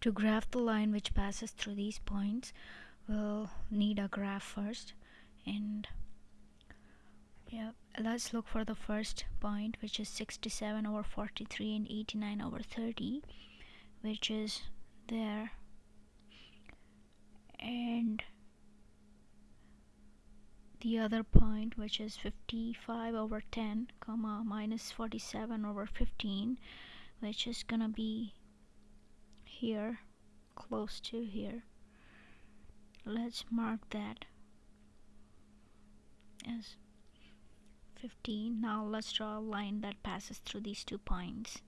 to graph the line which passes through these points we'll need a graph first. And yeah let's look for the first point which is 67 over 43 and 89 over 30 which is there. And the other point which is 55 over 10 comma minus 47 over 15 which is gonna be here close to here. Let's mark that as 15 now let's draw a line that passes through these two points